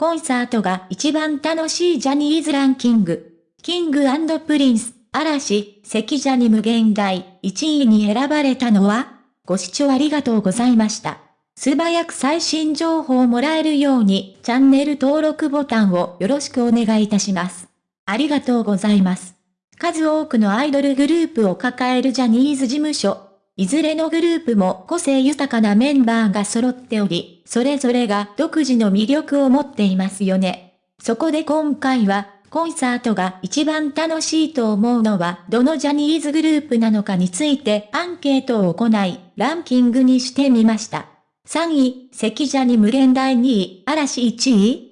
コンサートが一番楽しいジャニーズランキング。 King & Prince、嵐、関ジャニ無限大、1位に選ばれたのはご視聴ありがとうございました。素早く最新情報をもらえるように、チャンネル登録ボタンをよろしくお願いいたします。ありがとうございます。数多くのアイドルグループを抱えるジャニーズ事務所。いずれのグループも個性豊かなメンバーが揃っており、それぞれが独自の魅力を持っていますよね。そこで今回は、コンサートが一番楽しいと思うのはどのジャニーズグループなのかについてアンケートを行い、ランキングにしてみました。3位、関ジャニ無限大2位、嵐1位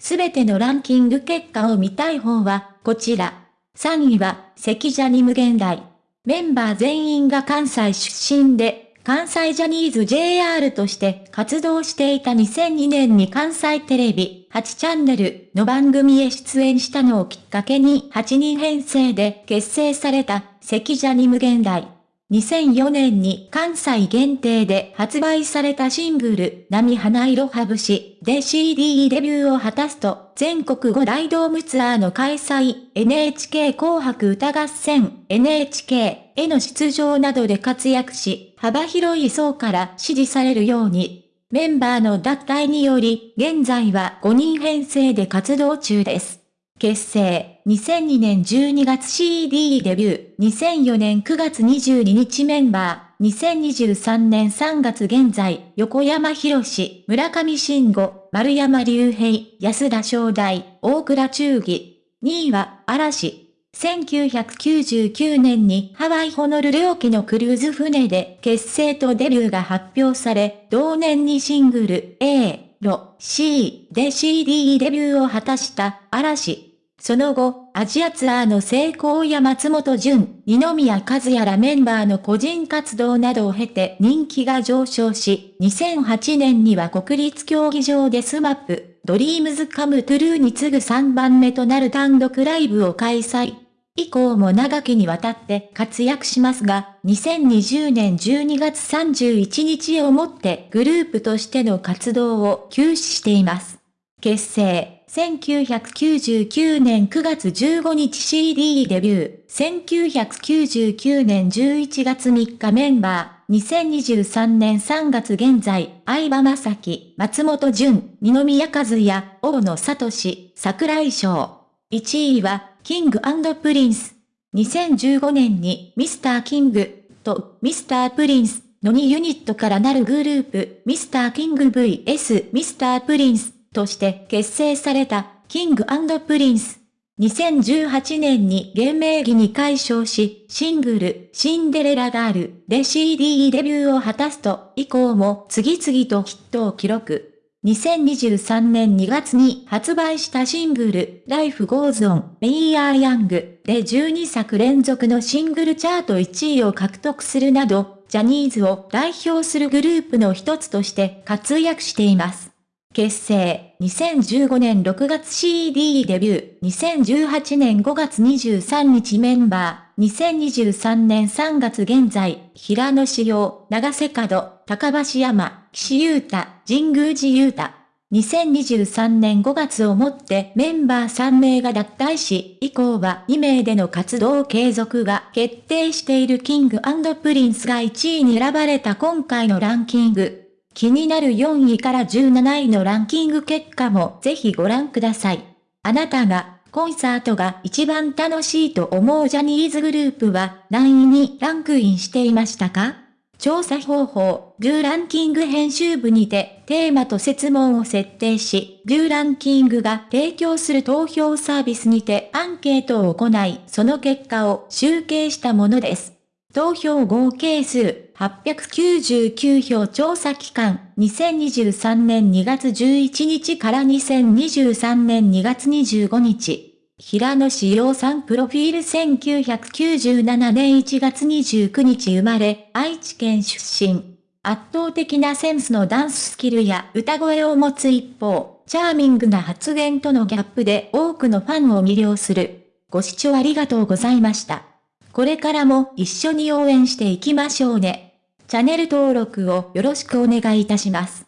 すべてのランキング結果を見たい方は、こちら。3位は、関ジャニ無限大。メンバー全員が関西出身で、関西ジャニーズ JR として活動していた2002年に関西テレビ8チャンネルの番組へ出演したのをきっかけに8人編成で結成された関ジャニ無限大。2004年に関西限定で発売されたシングル、波花色はぶしで CD デビューを果たすと、全国5大ドームツアーの開催、NHK 紅白歌合戦、NHK への出場などで活躍し、幅広い層から支持されるように、メンバーの脱退により、現在は5人編成で活動中です。結成、2002年12月 CD デビュー、2004年9月22日メンバー、2023年3月現在、横山博士、村上慎吾、丸山隆平、安田正大、大倉忠義。2位は、嵐。1999年にハワイホノルル沖のクルーズ船で結成とデビューが発表され、同年にシングル A、ロ、C で CD デビューを果たした嵐。その後、アジアツアーの成功や松本潤、二宮和也らメンバーの個人活動などを経て人気が上昇し、2008年には国立競技場で SMAP、 DREAMS COME TRUE に次ぐ3番目となる単独ライブを開催。以降も長きにわたって活躍しますが、2020年12月31日をもってグループとしての活動を休止しています。結成1999年9月15日 CD デビュー、1999年11月3日メンバー、2023年3月現在、相葉雅紀、松本潤、二宮和也、大野聡、櫻井翔。1位は、 King & Prince。2015年に Mr.King と Mr.Prince の2ユニットからなるグループ、ミスターキング VS ミスタープリンスとして結成された、 King & Prince。2018年に現名義に改称し、シングル、シンデレラガールで CD デビューを果たすと、以降も次々とヒットを記録。2023年2月に発売したシングル、Life Goes On, We Are Young で12作連続のシングルチャート1位を獲得するなど、ジャニーズを代表するグループの一つとして活躍しています。結成、2015年6月 CD デビュー、2018年5月23日メンバー、2023年3月現在、平野志陽、長瀬角、高橋山、岸優太、神宮寺優太。2023年5月をもってメンバー3名が脱退し、以降は2名での活動継続が決定しているキングプリンスが1位に選ばれた今回のランキング。気になる4位から17位のランキング結果もぜひご覧ください。あなたがコンサートが一番楽しいと思うジャニーズグループは何位にランクインしていましたか？調査方法、ドゥランキング編集部にてテーマと設問を設定し、ドゥランキングが提供する投票サービスにてアンケートを行い、その結果を集計したものです。投票合計数899票調査期間2023年2月11日から2023年2月25日。平野志陽さんプロフィール1997年1月29日生まれ、愛知県出身。圧倒的なセンスのダンススキルや歌声を持つ一方、チャーミングな発言とのギャップで多くのファンを魅了する。ご視聴ありがとうございました。これからも一緒に応援していきましょうね。チャンネル登録をよろしくお願いいたします。